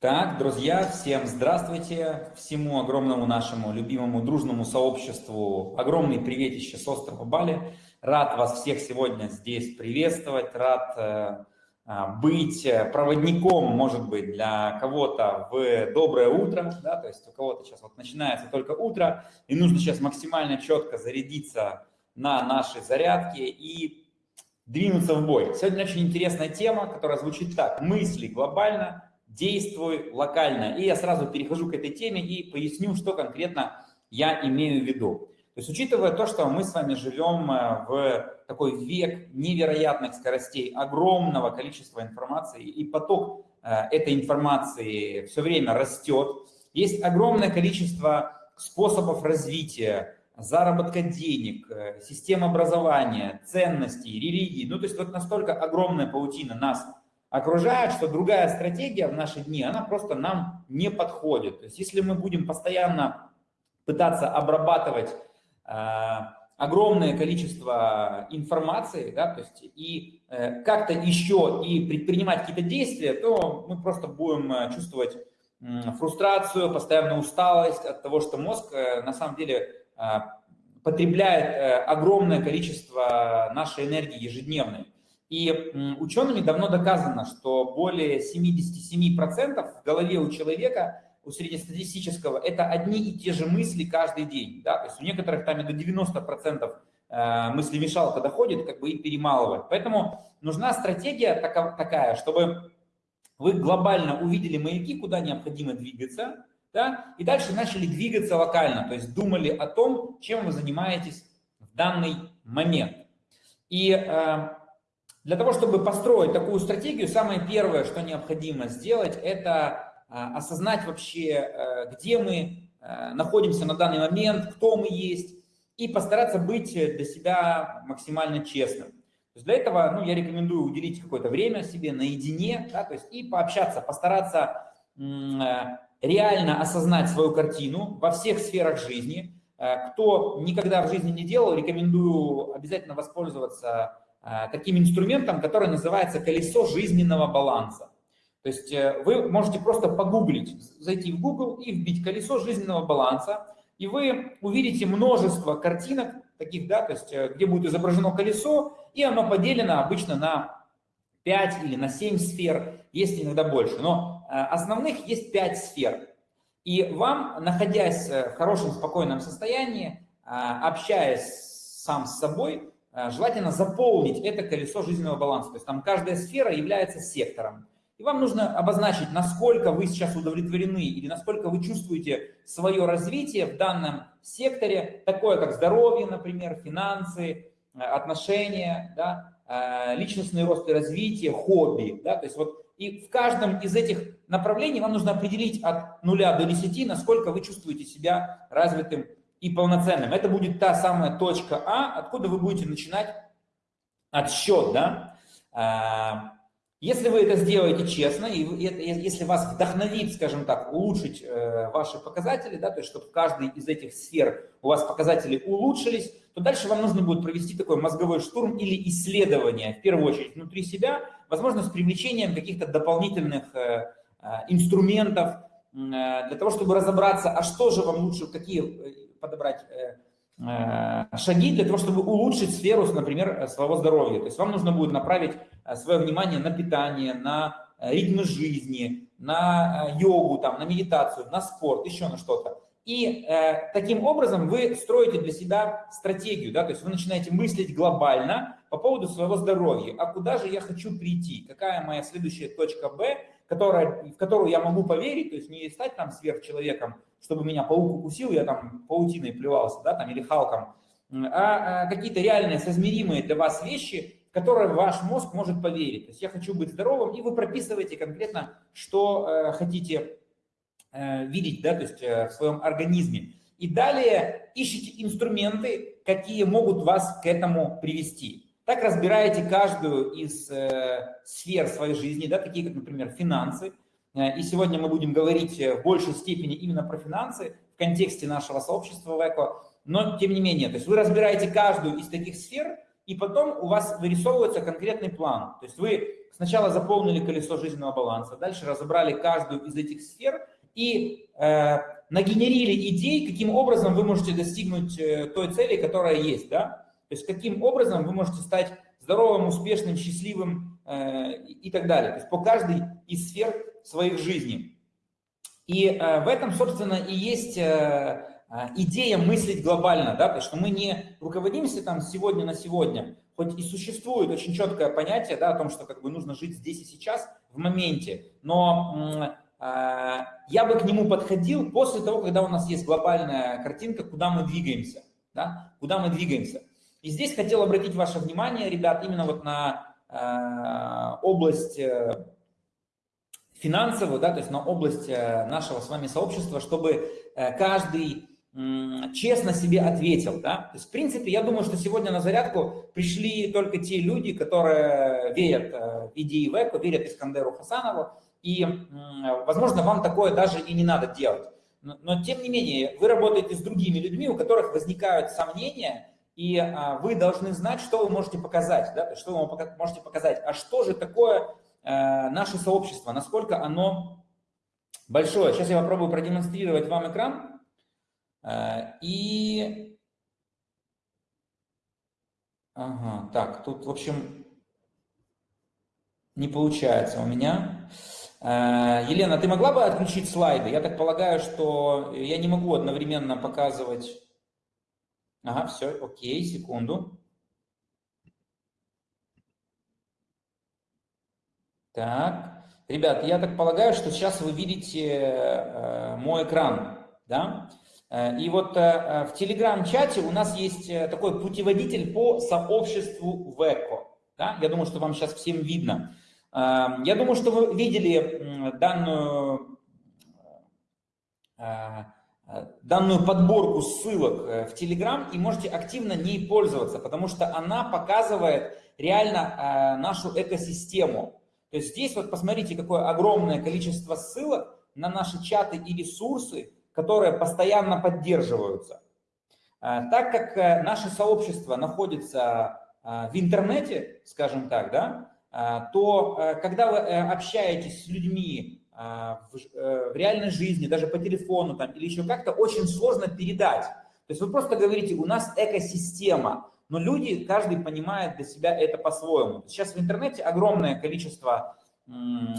Так, друзья, всем здравствуйте, всему огромному нашему любимому дружному сообществу огромный приветище с острова Бали. Рад вас всех сегодня здесь приветствовать, рад э, а, быть проводником, может быть, для кого-то в доброе утро, да, то есть у кого-то сейчас вот начинается только утро, и нужно сейчас максимально четко зарядиться на нашей зарядке и двинуться в бой. Сегодня очень интересная тема, которая звучит так. Мысли глобально, действуй локально. И я сразу перехожу к этой теме и поясню, что конкретно я имею в виду. То есть, учитывая то, что мы с вами живем э, в такой век невероятных скоростей, огромного количества информации, и поток э, этой информации все время растет, есть огромное количество способов развития, заработка денег, э, систем образования, ценностей, религий. Ну, то есть вот настолько огромная паутина нас окружает, что другая стратегия в наши дни, она просто нам не подходит. То есть если мы будем постоянно пытаться обрабатывать э, огромное количество информации, да, то есть и э, как-то еще и предпринимать какие-то действия, то мы просто будем э, чувствовать э, фрустрацию, постоянную усталость от того, что мозг э, на самом деле э, потребляет э, огромное количество нашей энергии ежедневной. И учеными давно доказано, что более 77% в голове у человека, у среднестатистического, это одни и те же мысли каждый день. Да? То есть у некоторых там и до 90% э, мыслемешалка доходит, как бы и перемалывает. Поэтому нужна стратегия такая, чтобы вы глобально увидели маяки, куда необходимо двигаться, да? и дальше начали двигаться локально, то есть думали о том, чем вы занимаетесь в данный момент. И э, для того, чтобы построить такую стратегию, самое первое, что необходимо сделать, это а, осознать вообще, э, где мы э, находимся на данный момент, кто мы есть, и постараться быть для себя максимально честным. То есть для этого ну, я рекомендую уделить какое-то время себе наедине, да, то есть и пообщаться, постараться э, реально осознать свою картину во всех сферах жизни. Кто никогда в жизни не делал, рекомендую обязательно воспользоваться таким инструментом, который называется колесо жизненного баланса. То есть э, вы можете просто погуглить, зайти в Google и вбить колесо жизненного баланса, и вы увидите множество картинок таких, да, то есть э, где будет изображено колесо, и оно поделено обычно на 5 или на 7 сфер, есть иногда больше, но основных есть 5 сфер. И вам, находясь в хорошем, спокойном состоянии, общаясь сам с собой, Э, желательно заполнить это колесо жизненного баланса. То есть там каждая сфера является сектором. И вам нужно обозначить, насколько вы сейчас удовлетворены или насколько вы чувствуете свое развитие в данном секторе, такое как здоровье, например, финансы, э, отношения, да, э, личностный рост и развитие, хобби. Да, то есть вот и в каждом из этих направлений вам нужно определить от 0 до 10, насколько вы чувствуете себя развитым и полноценным. Это будет та самая точка А, откуда вы будете начинать отсчет, да. А, если вы это сделаете честно, и если вас вдохновит, скажем так, улучшить э, ваши показатели, да, то есть чтобы в каждой из этих сфер у вас показатели улучшились, то дальше вам нужно будет провести такой мозговой штурм или исследование, в первую очередь, внутри себя, возможно, с привлечением каких-то дополнительных э, э, инструментов, для того, чтобы разобраться, а что же вам лучше, какие подобрать э, э, шаги для того, чтобы улучшить сферу, например, своего здоровья. То есть вам нужно будет направить э, свое внимание на питание, на ритмы жизни, на йогу, там, на медитацию, на спорт, еще на что-то. И э, таким образом вы строите для себя стратегию, да, то есть вы начинаете мыслить глобально по поводу своего здоровья. А куда же я хочу прийти? Какая моя следующая точка Б, которая, в которую я могу поверить, то есть не стать там сверхчеловеком, чтобы меня паук укусил, я там паутиной плевался, да, там, или халком, а, а какие-то реальные, соизмеримые для вас вещи, в которые ваш мозг может поверить. То есть я хочу быть здоровым, и вы прописываете конкретно, что э, хотите э, видеть, да, то есть э, в своем организме. И далее ищите инструменты, какие могут вас к этому привести. Так разбираете каждую из э, сфер своей жизни, да, такие как, например, финансы, и сегодня мы будем говорить э, в большей степени именно про финансы в контексте нашего сообщества в ЭКО. Но тем не менее, то есть вы разбираете каждую из таких сфер, и потом у вас вырисовывается конкретный план. То есть вы сначала заполнили колесо жизненного баланса, дальше разобрали каждую из этих сфер и э, нагенерили идей, каким образом вы можете достигнуть э, той цели, которая есть, да? То есть каким образом вы можете стать здоровым, успешным, счастливым э, и так далее. То есть по каждой из сфер своих жизней. И э, в этом, собственно, и есть э, э, идея мыслить глобально, да, то есть что мы не руководимся там сегодня на сегодня, хоть и существует очень четкое понятие, да, о том, что как бы нужно жить здесь и сейчас, в моменте, но я бы к нему подходил после того, когда у нас есть глобальная картинка, куда мы двигаемся, да, куда мы двигаемся. И здесь хотел обратить ваше внимание, ребят, именно вот на область финансовую, да, то есть на область э, нашего с вами сообщества, чтобы э, каждый честно себе ответил. Да? То есть, в принципе, я думаю, что сегодня на зарядку пришли только те люди, которые верят э, в идеи ВЭКу, верят Искандеру Хасанову, и, возможно, вам такое даже и не надо делать. Но, тем не менее, вы работаете с другими людьми, у которых возникают сомнения, и а, вы должны знать, что вы можете показать, да? что вы можете показать, а что же такое наше сообщество, насколько оно большое. Сейчас я попробую продемонстрировать вам экран. Э, и... Ага, так, тут, в общем, не получается у меня. Э, Елена, ты могла бы отключить слайды? Я так полагаю, что я не могу одновременно показывать... Ага, все, окей, секунду. Так, ребят, я так полагаю, что сейчас вы видите э, мой экран, да? Э, и вот э, в телеграм-чате у нас есть такой путеводитель по сообществу ВЭКО. Да? Я думаю, что вам сейчас всем видно. Я думаю, что вы видели данную, данную подборку ссылок в Телеграм и можете активно ней пользоваться, потому что она показывает реально нашу экосистему. То есть здесь вот посмотрите, какое огромное количество ссылок на наши чаты и ресурсы, которые постоянно поддерживаются. А, так как э, наше сообщество находится а, в интернете, скажем так, да, а, то э, когда вы э, общаетесь с людьми в реальной жизни, даже по телефону там, или еще как-то, очень сложно передать. То есть вы просто говорите, у нас экосистема, но люди, каждый понимает для себя это по-своему. Сейчас в интернете огромное количество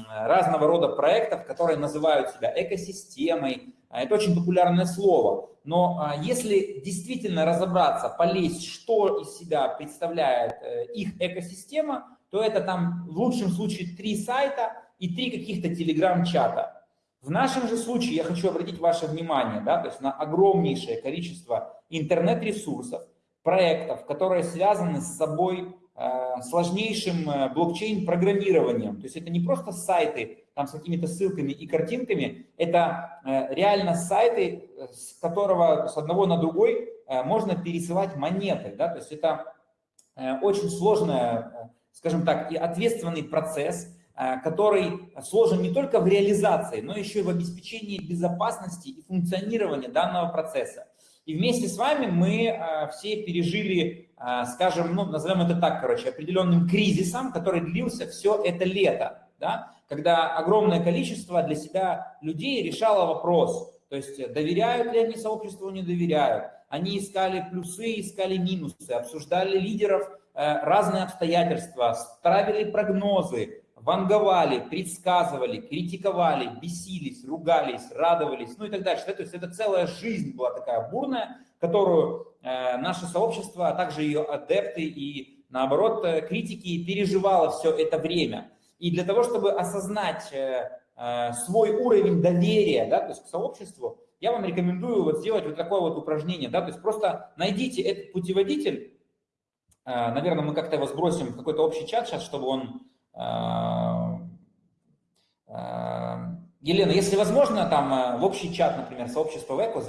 разного рода проектов, которые называют себя экосистемой. А это очень популярное слово. Но а, если действительно разобраться, полезть, что из себя представляет э, их экосистема, то это там в лучшем случае три сайта и три каких-то телеграм-чата. В нашем же случае я хочу обратить ваше внимание да, то есть на огромнейшее количество интернет-ресурсов, проектов, которые связаны с собой э, сложнейшим э, блокчейн-программированием. То есть это не просто сайты там с какими-то ссылками и картинками, это э, реально сайты, с которого с одного на другой можно пересылать монеты. Да? То есть это очень сложный, скажем так, и ответственный процесс, который сложен не только в реализации, но еще и в обеспечении безопасности и функционирования данного процесса. И вместе с вами мы а, все пережили, а, скажем, ну, назовем это так, короче, определенным кризисом, который длился все это лето, да, когда огромное количество для себя людей решало вопрос, то есть доверяют ли они сообществу, не доверяют. Они искали плюсы, искали минусы, обсуждали лидеров, э, разные обстоятельства, ставили прогнозы, ванговали, предсказывали, критиковали, бесились, ругались, радовались, ну и так дальше. То есть это целая жизнь была такая бурная, которую э, наше сообщество, а также ее адепты и, наоборот, э, критики переживало все это время. И для того, чтобы осознать э, э, свой уровень доверия да, то есть к сообществу, я вам рекомендую вот сделать вот такое вот упражнение. Да, то есть просто найдите этот путеводитель, э, наверное, мы как-то его сбросим в какой-то общий чат сейчас, чтобы он Елена, если возможно, там а, в общий чат, например, сообщества ВЭКО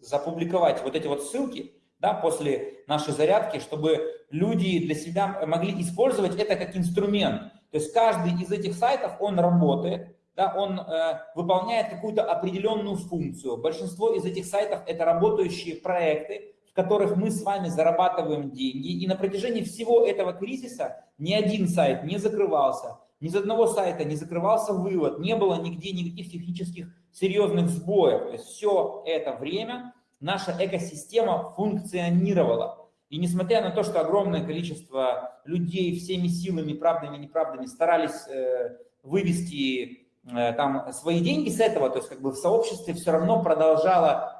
запубликовать вот эти вот ссылки, да, после нашей зарядки, чтобы люди для себя могли использовать это как инструмент. То есть каждый из этих сайтов, он работает, да, он э, выполняет какую-то определенную функцию. Большинство из этих сайтов – это работающие проекты, которых мы с вами зарабатываем деньги. И на протяжении всего этого кризиса ни один сайт не закрывался, ни с одного сайта не закрывался вывод, не было нигде никаких технических серьезных сбоев. То есть все это время наша экосистема функционировала. И несмотря на то, что огромное количество людей всеми силами, правдами и неправдами старались э, вывести э, там свои деньги с этого, то есть как бы в сообществе все равно продолжала э,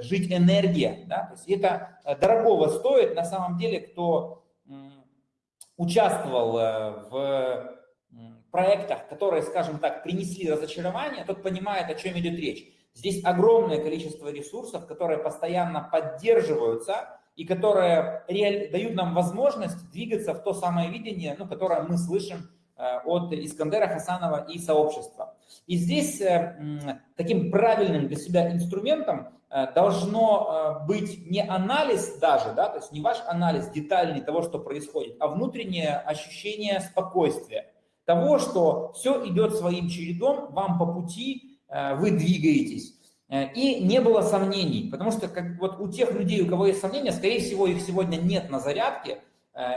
жить энергия. Да? То есть это э, дорогого стоит на самом деле, кто э, участвовал э, в проектах, которые, скажем так, принесли разочарование, тот понимает, о чем идет речь. Здесь огромное количество ресурсов, которые постоянно поддерживаются и которые дают нам возможность двигаться в то самое видение, ну, которое мы слышим э, от Искандера Хасанова и сообщества. И здесь э, таким правильным для себя инструментом э, должно быть не анализ даже, да, то есть не ваш анализ детальный того, что происходит, а внутреннее ощущение спокойствия, того, что все идет своим чередом, вам по пути, Э, вы двигаетесь. Э, и не было сомнений, потому что как, вот у тех людей, у кого есть сомнения, скорее всего, их сегодня нет на зарядке, э,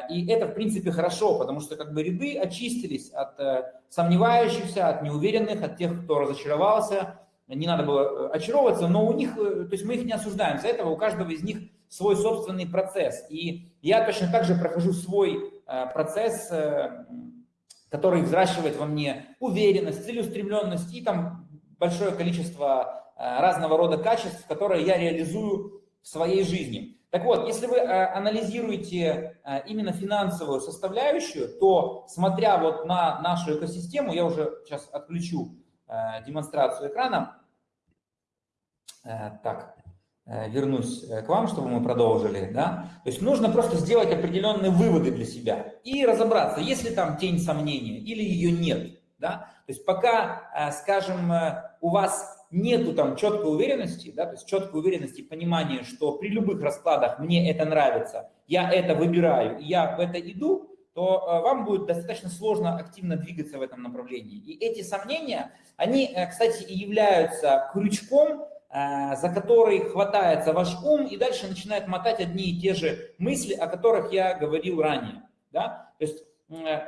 и это, в принципе, хорошо, потому что как бы ряды очистились от сомневающихся, от неуверенных, от тех, кто разочаровался. Не надо было очаровываться, но у них, то есть мы их не осуждаем. За этого у каждого из них свой собственный процесс. И я точно так же прохожу свой процесс, который взращивает во мне уверенность, целеустремленность и там большое количество э, разного рода качеств, которые я реализую в своей жизни. Так вот, если вы э, анализируете э, именно финансовую составляющую, то смотря вот на нашу экосистему, я уже сейчас отключу демонстрацию экрана. Так, вернусь к вам, чтобы мы продолжили. Да? То есть нужно просто сделать определенные выводы для себя и разобраться, есть ли там тень сомнения или ее нет. Да? То есть пока, скажем, у вас нету там четкой уверенности, да, то есть четкой уверенности, понимания, что при любых раскладах мне это нравится, я это выбираю, я в это иду, то э, вам будет достаточно сложно активно двигаться в этом направлении. И эти сомнения, они, э, кстати, и являются крючком, э, за который хватается ваш ум и дальше начинает мотать одни и те же мысли, о которых я говорил ранее. Да? То есть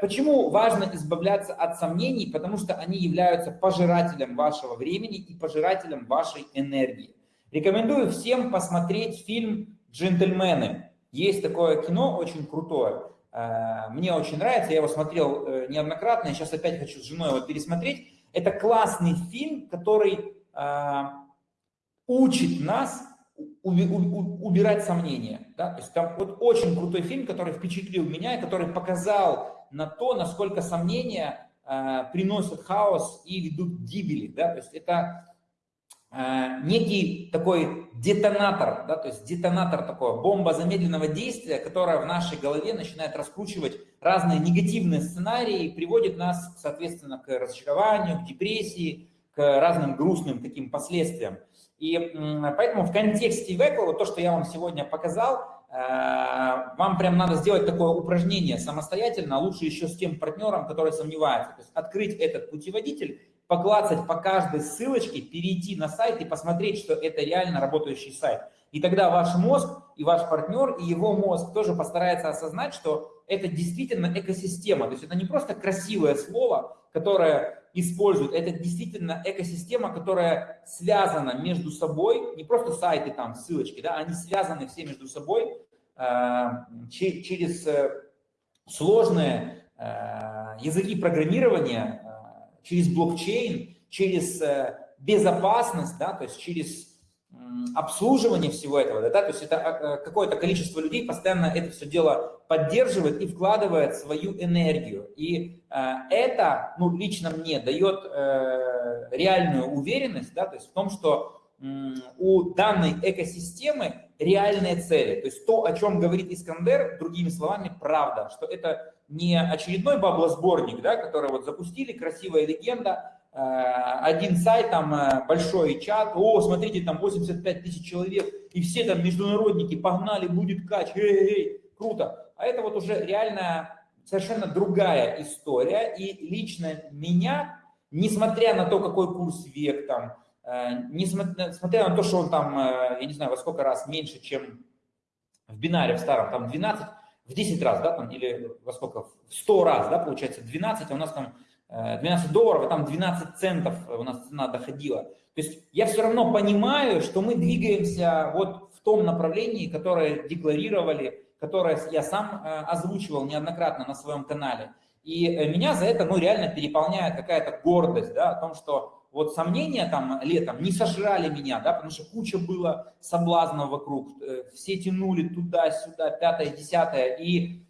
почему важно избавляться от сомнений? Потому что они являются пожирателем вашего времени и пожирателем вашей энергии. Рекомендую всем посмотреть фильм «Джентльмены». Есть такое кино очень крутое. Э, мне очень нравится, я его смотрел э, неоднократно, и сейчас опять хочу с женой его пересмотреть. Это классный фильм, который учит нас убирать сомнения. Да? То есть там вот очень крутой фильм, который впечатлил меня и который показал на то, насколько сомнения э, приносят хаос и ведут к гибели. Да? То есть это э, некий такой детонатор, да? то есть детонатор такой, бомба замедленного действия, которая в нашей голове начинает раскручивать разные негативные сценарии и приводит нас, соответственно, к разочарованию, к депрессии, к разным грустным таким последствиям. И поэтому в контексте Векла, то, что я вам сегодня показал, э, вам прям надо сделать такое упражнение самостоятельно, лучше еще с тем партнером, который сомневается. То есть открыть этот путеводитель, поклацать по каждой ссылочке, перейти на сайт и посмотреть, что это реально работающий сайт. И тогда ваш мозг и ваш партнер, и его мозг тоже постарается осознать, что это действительно экосистема. То есть это не просто красивое слово, которое используют. Это действительно экосистема, которая связана между собой, не просто сайты там, ссылочки, да, они связаны все между собой э, через э, сложные э, языки программирования, э, через блокчейн, через э, безопасность, да, то есть через обслуживание всего этого, да, то есть это а, какое-то количество людей постоянно это все дело поддерживает и вкладывает свою энергию. И э, это, ну, лично мне дает э, реальную уверенность, да, то есть в том, что э, у данной экосистемы реальные цели. То есть то, о чем говорит Искандер, другими словами, правда, что это не очередной баблосборник, да, который вот запустили, красивая легенда, Э, один сайт, там э, большой чат, о, смотрите, там 85 тысяч человек, и все там международники, погнали, будет кач, эй, эй, круто. А это вот уже реально совершенно другая история, и лично меня, несмотря на то, какой курс век там, несмотря на то, что он там, я не знаю, во сколько раз меньше, чем в бинаре в старом, там 12, в 10 раз, да, там, или во сколько, в 100 раз, да, получается 12, а у нас там 12 долларов, а там 12 центов у нас цена доходила. То есть я все равно понимаю, что мы двигаемся вот в том направлении, которое декларировали, которое я сам э, озвучивал неоднократно на своем канале. И э, меня за это, ну, реально переполняет какая-то гордость, да, о том, что вот сомнения там летом не сожрали меня, да, потому что куча было соблазнов вокруг, э, все тянули туда-сюда, пятое, десятое, и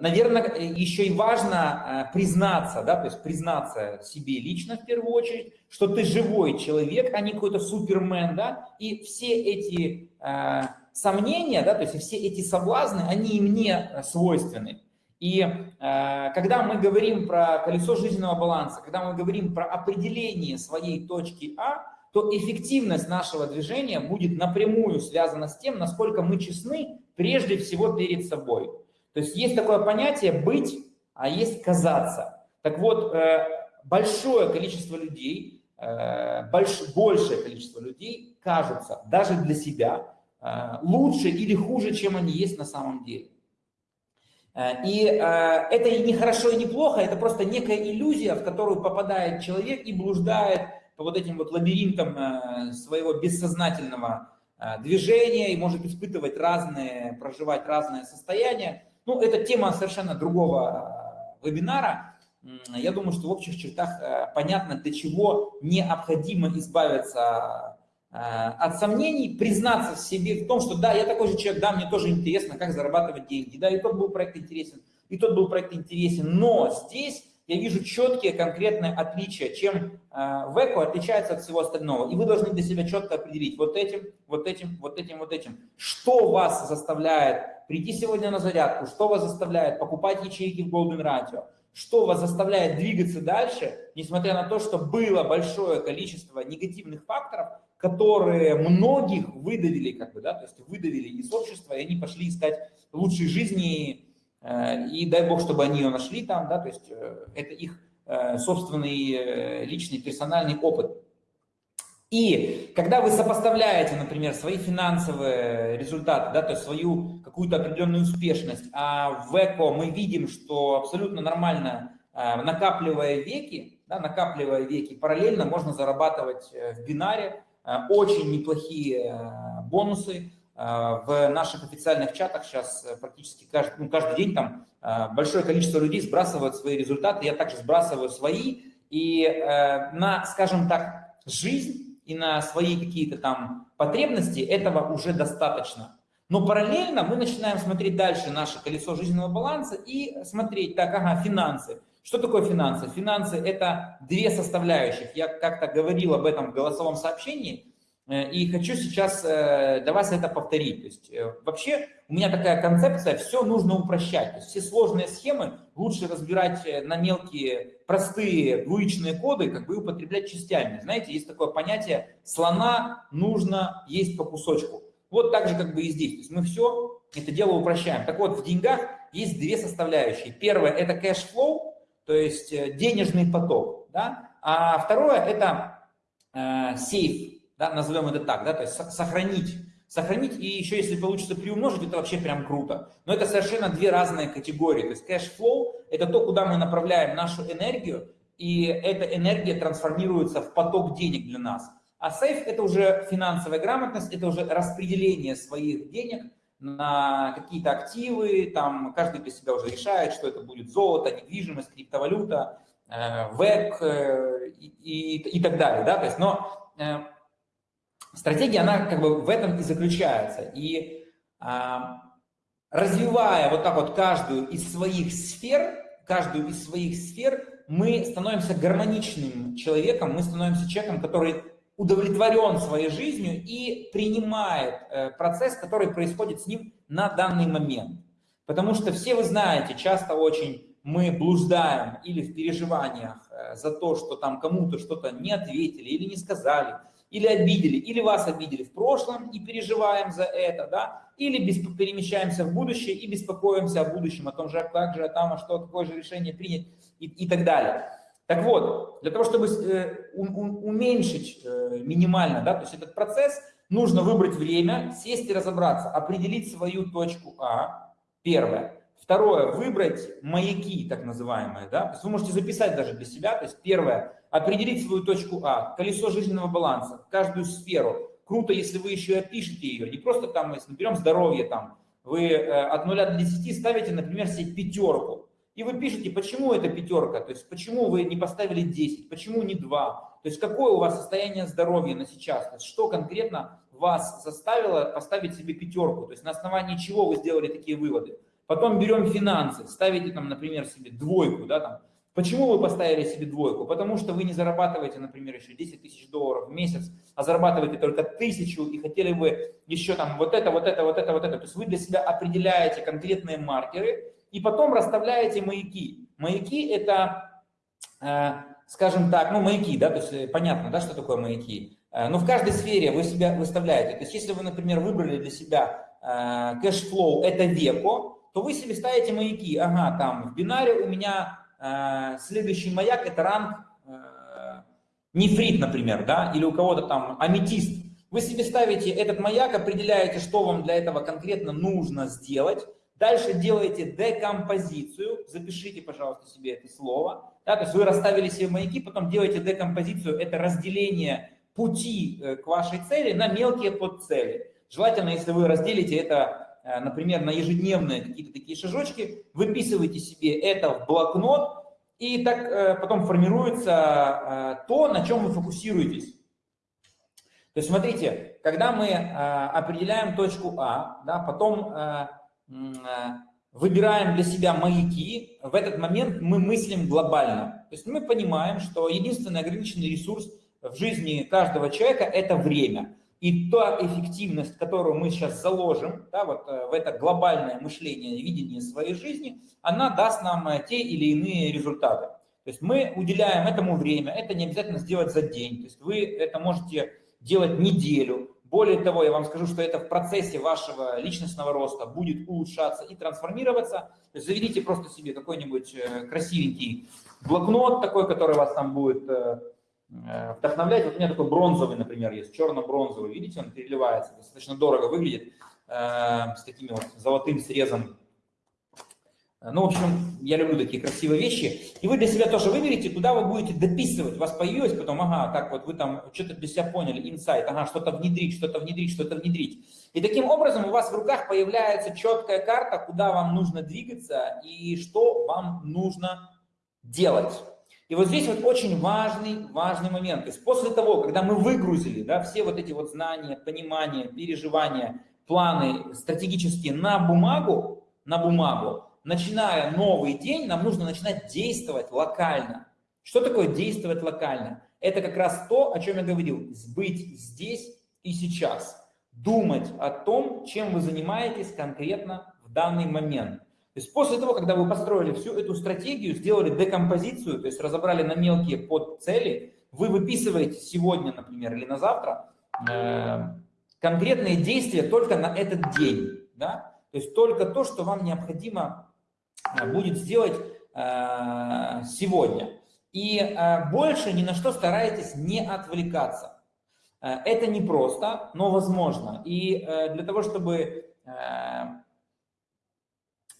Наверное, еще и важно э, признаться, да, то есть признаться себе лично в первую очередь, что ты живой человек, а не какой-то супермен, да, и все эти э, сомнения, да, то есть все эти соблазны, они и мне свойственны. И э, когда мы говорим про колесо жизненного баланса, когда мы говорим про определение своей точки А, то эффективность нашего движения будет напрямую связана с тем, насколько мы честны прежде всего перед собой. То есть есть такое понятие «быть», а есть «казаться». Так вот, э, большое количество людей, э, больш, большее количество людей кажутся даже для себя э, лучше или хуже, чем они есть на самом деле. И это и не хорошо, и не плохо, это просто некая иллюзия, в которую попадает человек и блуждает по вот этим вот лабиринтам своего бессознательного движения и может испытывать разные, проживать разные состояния. Ну, это тема совершенно другого э, вебинара. Я думаю, что в общих чертах э, понятно, для чего необходимо избавиться э, от сомнений, признаться в себе в том, что да, я такой же человек, да, мне тоже интересно, как зарабатывать деньги, да, и тот был проект интересен, и тот был проект интересен, но здесь я вижу четкие конкретные отличия, чем э, ВЭКО отличается от всего остального. И вы должны для себя четко определить вот этим, вот этим, вот этим, вот этим. Что вас заставляет прийти сегодня на зарядку, что вас заставляет покупать ячейки в Golden Ratio, что вас заставляет двигаться дальше, несмотря на то, что было большое количество негативных факторов, которые многих выдавили, как бы, да, то есть выдавили из общества, и они пошли искать лучшей жизни и дай бог, чтобы они ее нашли там, да, то есть э, это их э, собственный личный персональный опыт. И когда вы сопоставляете, например, свои финансовые результаты, да, то есть свою какую-то определенную успешность, а в ЭКО мы видим, что абсолютно нормально, накапливая веки, да, накапливая веки, параллельно можно зарабатывать в бинаре очень неплохие бонусы, в наших официальных чатах сейчас э, практически каждый, ну, каждый день там а, большое количество людей сбрасывают свои результаты, я также сбрасываю свои, и э, на, скажем так, жизнь и на свои какие-то там потребности этого уже достаточно. Но параллельно мы начинаем смотреть дальше наше колесо жизненного баланса и смотреть, так, ага, финансы. Что такое финансы? Финансы – это две составляющих. Я как-то говорил об этом в голосовом сообщении. Э, и хочу сейчас э, для вас это повторить. То есть э, вообще у меня такая концепция, все нужно упрощать. То есть все сложные схемы лучше разбирать на мелкие, простые двоичные коды, как бы употреблять частями. Знаете, есть такое понятие «слона нужно есть по кусочку». Вот так же как бы и здесь. То есть мы все это дело упрощаем. Так вот, в деньгах есть две составляющие. Первое – это cash flow, то есть денежный поток. Да? А второе – это э, save, да, назовем это так, да, то есть сохранить, сохранить и еще если получится приумножить, это вообще прям круто. Но это совершенно две разные категории, то есть cash flow – это то, куда мы направляем нашу энергию, и эта энергия трансформируется в поток денег для нас. А save – это уже финансовая грамотность, это уже распределение своих денег на какие-то активы, там каждый для себя уже решает, что это будет золото, недвижимость, криптовалюта, э, веб э, и, и, и так далее, да, то есть, но э, стратегия, она как бы в этом и заключается. И а, развивая вот так вот каждую из своих сфер, каждую из своих сфер, мы становимся гармоничным человеком, мы становимся человеком, который удовлетворен своей жизнью и принимает э, процесс, который происходит с ним на данный момент. Потому что все вы знаете, часто очень мы блуждаем или в переживаниях э, за то, что там кому-то что-то не ответили или не сказали, или обидели, или вас обидели в прошлом и переживаем за это, да, или перемещаемся в будущее и беспокоимся о будущем, о том же, как же там, а что, какое же решение принять и, и так далее. Так вот, для того, чтобы э, уменьшить э, минимально, да, то есть этот процесс, нужно выбрать время, сесть и разобраться, определить свою точку А, первое. Второе, выбрать маяки, так называемые, да, то есть вы можете записать даже для себя, то есть первое, определить свою точку А, колесо жизненного баланса, каждую сферу. Круто, если вы еще и опишете ее, не просто там, если берем здоровье, там, вы э, от 0 до 10 ставите, например, себе пятерку, и вы пишете, почему это пятерка, то есть почему вы не поставили 10, почему не 2, то есть какое у вас состояние здоровья на сейчас, то есть что конкретно вас заставило поставить себе пятерку, то есть на основании чего вы сделали такие выводы. Потом берем финансы, ставите там, например, себе двойку, да, там, Почему вы поставили себе двойку? Потому что вы не зарабатываете, например, еще 10 тысяч долларов в месяц, а зарабатываете только тысячу и хотели бы еще там вот это, вот это, вот это, вот это. То есть вы для себя определяете конкретные маркеры, и потом расставляете маяки. Маяки – это, э, скажем так, ну, маяки, да, то есть э, понятно, да, что такое маяки. Э, но в каждой сфере вы себя выставляете. То есть если вы, например, выбрали для себя cash flow – это веко, то вы себе ставите маяки. Ага, там в бинаре у меня следующий маяк – это ранг нефрит, например, да, или у кого-то там аметист. Вы себе ставите этот маяк, определяете, что вам для этого конкретно нужно сделать, Дальше делаете декомпозицию, запишите, пожалуйста, себе это слово. Да, то есть вы расставили себе маяки, потом делаете декомпозицию, это разделение пути э, к вашей цели на мелкие подцели. Желательно, если вы разделите это, э, например, на ежедневные какие-то такие шажочки, выписывайте себе это в блокнот, и так э, потом формируется то, на чем вы фокусируетесь. То есть смотрите, когда мы определяем точку А, да, потом Э, выбираем для себя маяки, в этот момент мы мыслим глобально. То есть мы понимаем, что единственный ограниченный ресурс в жизни каждого человека – это время. И та эффективность, которую мы сейчас заложим да, вот, э, в это глобальное мышление, видение своей жизни, она даст нам э, те или иные результаты. То есть мы уделяем этому время, это не обязательно сделать за день. То есть вы это можете делать неделю, более того, я вам скажу, что это в процессе вашего личностного роста будет улучшаться и трансформироваться. То есть заведите просто себе какой-нибудь э, красивенький блокнот такой, который вас там будет вдохновлять. Вот у меня такой бронзовый, например, есть, черно-бронзовый. Видите, он переливается, достаточно дорого выглядит, с такими вот золотым срезом ну, в общем, я люблю такие красивые вещи. И вы для себя тоже выберите, куда вы будете дописывать. У вас появилось потом, ага, так вот вы там что-то для себя поняли, инсайт, ага, что-то внедрить, что-то внедрить, что-то внедрить. И таким образом у вас в руках появляется четкая карта, куда вам нужно двигаться и что вам нужно делать. И вот здесь вот очень важный, важный момент. То есть после того, когда мы выгрузили да, все вот эти вот знания, понимания, переживания, планы стратегические на бумагу, на бумагу, начиная новый день, нам нужно начинать действовать локально. Что такое действовать локально? Это как раз то, о чем я говорил, быть здесь и сейчас. Думать о том, чем вы занимаетесь конкретно в данный момент. То есть после того, когда вы построили всю эту стратегию, сделали декомпозицию, то есть разобрали на мелкие подцели, вы выписываете сегодня, например, или на завтра э, конкретные действия только на этот день. Да? То есть только то, что вам необходимо Э, будет сделать э, сегодня. И больше ни на что старайтесь не отвлекаться. Это непросто, но возможно. И для того, чтобы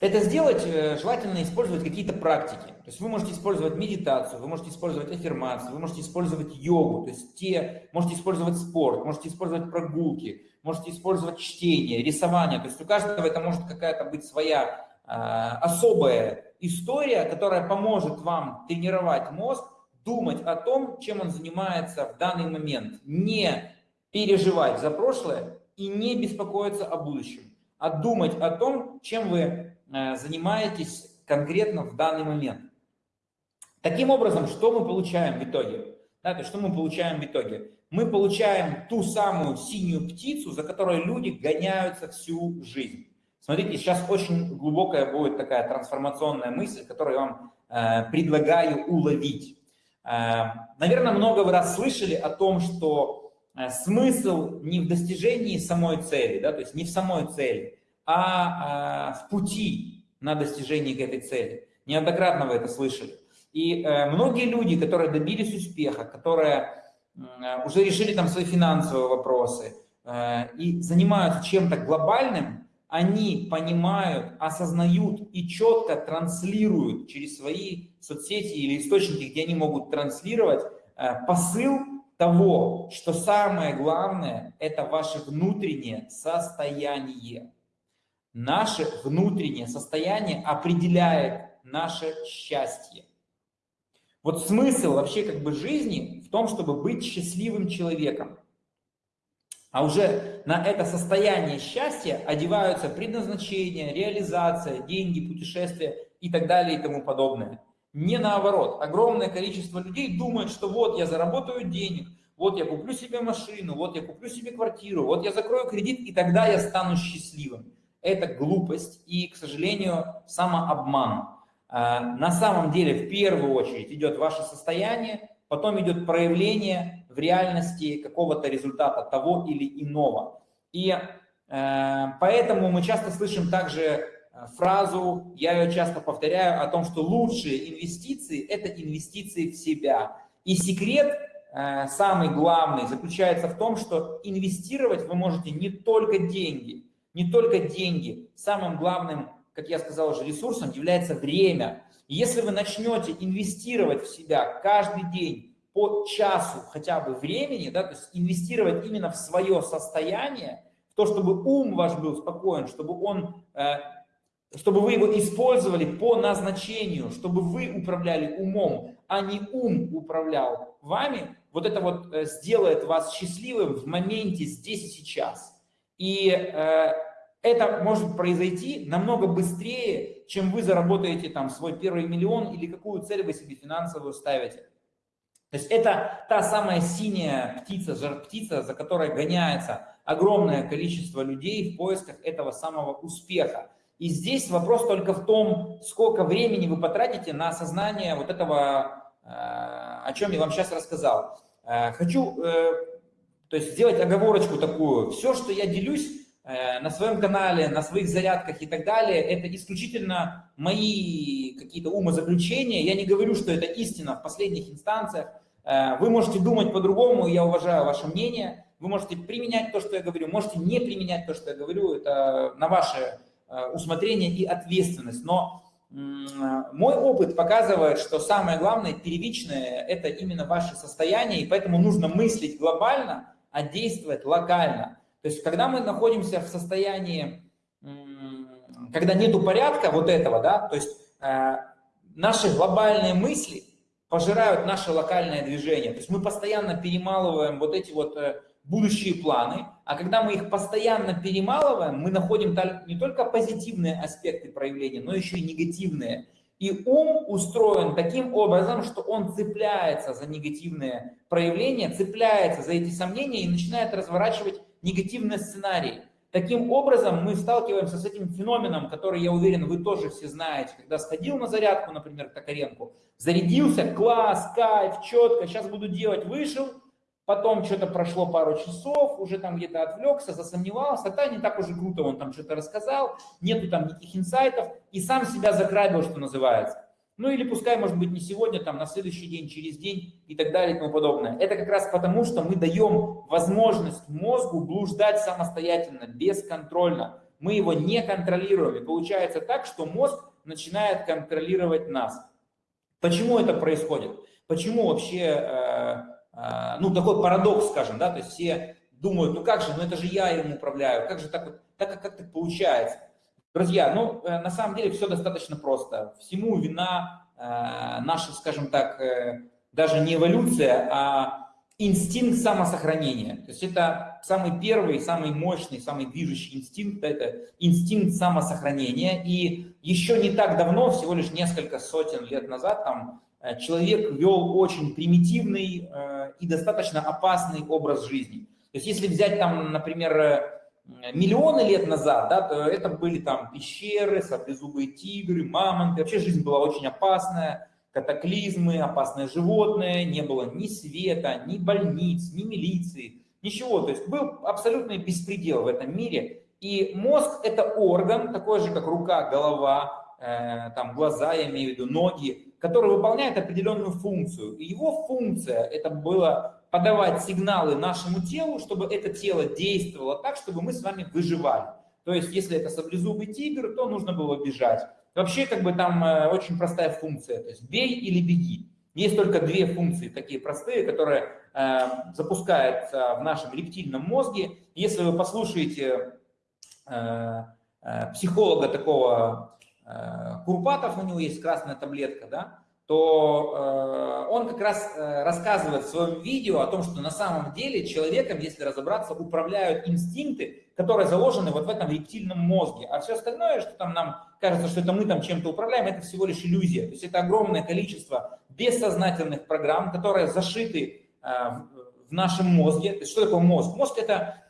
это сделать, желательно использовать какие-то практики. То есть вы можете использовать медитацию, вы можете использовать аффирмацию, вы можете использовать йогу, то есть те, можете использовать спорт, можете использовать прогулки, можете использовать чтение, рисование. То есть у каждого это может какая-то быть своя Э, особая история, которая поможет вам тренировать мозг, думать о том, чем он занимается в данный момент, не переживать за прошлое и не беспокоиться о будущем, а думать о том, чем вы э, занимаетесь конкретно в данный момент. Таким образом, что мы получаем в итоге? Да, то что мы получаем в итоге? Мы получаем ту самую синюю птицу, за которой люди гоняются всю жизнь. Смотрите, сейчас очень глубокая будет такая трансформационная мысль, которую я вам э, предлагаю уловить. Э, наверное, много вы раз слышали о том, что э, смысл не в достижении самой цели, да, то есть не в самой цели, а э, в пути на достижение к этой цели. Неоднократно вы это слышали. И э, многие люди, которые добились успеха, которые э, уже решили там свои финансовые вопросы э, и занимаются чем-то глобальным, они понимают, осознают и четко транслируют через свои соцсети или источники, где они могут транслировать посыл того, что самое главное – это ваше внутреннее состояние. Наше внутреннее состояние определяет наше счастье. Вот смысл вообще как бы жизни в том, чтобы быть счастливым человеком. А уже на это состояние счастья одеваются предназначение, реализация, деньги, путешествия и так далее и тому подобное. Не наоборот. Огромное количество людей думает, что вот я заработаю денег, вот я куплю себе машину, вот я куплю себе квартиру, вот я закрою кредит, и тогда я стану счастливым. Это глупость и, к сожалению, самообман. А, на самом деле в первую очередь идет ваше состояние, потом идет проявление в реальности какого-то результата того или иного. И э, поэтому мы часто слышим также э, фразу, я ее часто повторяю, о том, что лучшие инвестиции – это инвестиции в себя. И секрет э, самый главный заключается в том, что инвестировать вы можете не только деньги, не только деньги. Самым главным как я сказал уже, ресурсом является время. И если вы начнете инвестировать в себя каждый день по часу хотя бы времени, да, то есть инвестировать именно в свое состояние, в то, чтобы ум ваш был спокоен, чтобы он э, чтобы вы его использовали по назначению, чтобы вы управляли умом, а не ум управлял вами, вот это вот э, сделает вас счастливым в моменте здесь и сейчас. И э, это может произойти намного быстрее, чем вы заработаете там свой первый миллион или какую цель вы себе финансовую ставите. То есть это та самая синяя птица, жар-птица, за которой гоняется огромное количество людей в поисках этого самого успеха. И здесь вопрос только в том, сколько времени вы потратите на осознание вот этого, э, о чем я вам сейчас рассказал. Э, хочу э, то есть сделать оговорочку такую. Все, что я делюсь, на своем канале, на своих зарядках и так далее, это исключительно мои какие-то умозаключения. Я не говорю, что это истина в последних инстанциях. Э, вы можете думать по-другому, я уважаю ваше мнение. Вы можете применять то, что я говорю, можете не применять то, что я говорю. Это на ваше э, усмотрение и ответственность. Но мой опыт показывает, что самое главное, первичное, это именно ваше состояние, и поэтому нужно мыслить глобально, а действовать локально. То есть, когда мы находимся в состоянии, когда нету порядка вот этого, да, то есть э, наши глобальные мысли пожирают наше локальное движение. То есть мы постоянно перемалываем вот эти вот э, будущие планы, а когда мы их постоянно перемалываем, мы находим не только позитивные аспекты проявления, но еще и негативные. И ум устроен таким образом, что он цепляется за негативные проявления, цепляется за эти сомнения и начинает разворачивать негативные сценарии. Таким образом, мы сталкиваемся с этим феноменом, который, я уверен, вы тоже все знаете. Когда сходил на зарядку, например, к Токаренку, зарядился, класс, кайф, четко, сейчас буду делать, вышел, потом что-то прошло пару часов, уже там где-то отвлекся, засомневался, да, не так уже круто он там что-то рассказал, нету там никаких инсайтов, и сам себя закрабил, что называется. Ну или пускай, может быть, не сегодня, там, на следующий день, через день и так далее и тому подобное. Это как раз потому, что мы даем возможность мозгу блуждать самостоятельно, бесконтрольно. Мы его не контролируем. И получается так, что мозг начинает контролировать нас. Почему это происходит? Почему вообще, э, э, ну, такой парадокс, скажем, да, то есть все думают, ну как же, ну это же я им управляю, как же так вот, так как, так получается? Друзья, ну, э, на самом деле все достаточно просто. Всему вина э, наша, скажем так, э, даже не эволюция, а инстинкт самосохранения. То есть это самый первый, самый мощный, самый движущий инстинкт, это инстинкт самосохранения. И еще не так давно, всего лишь несколько сотен лет назад, там, человек вел очень примитивный и достаточно опасный образ жизни. То есть если взять там, например, миллионы лет назад, да, то это были там пещеры, саблезубые тигры, мамонты. Вообще жизнь была очень опасная, катаклизмы, опасные животные, не было ни света, ни больниц, ни милиции, ничего. То есть был абсолютный беспредел в этом мире. И мозг – это орган, такой же, как рука, голова, э, там глаза, я имею в виду, ноги. который выполняет определенную функцию. И его функция это было подавать сигналы нашему телу, чтобы это тело действовало так, чтобы мы с вами выживали. То есть, если это саблезубый тигр, то нужно было бежать. Вообще, как бы там э, очень простая функция, то есть бей или беги. Есть только две функции такие простые, которые э, запускаются в нашем рептильном мозге. Если вы послушаете э, э, психолога такого э, Курпатов, у него есть красная таблетка, да, то э, он как раз э, рассказывает в своем видео о том, что на самом деле человеком, если разобраться, управляют инстинкты, которые заложены вот в этом рептильном мозге. А все остальное, что там нам кажется, что это мы там чем-то управляем, это всего лишь иллюзия. То есть это огромное количество бессознательных программ, которые зашиты э, в нашем мозге. То есть что такое мозг? Мозг это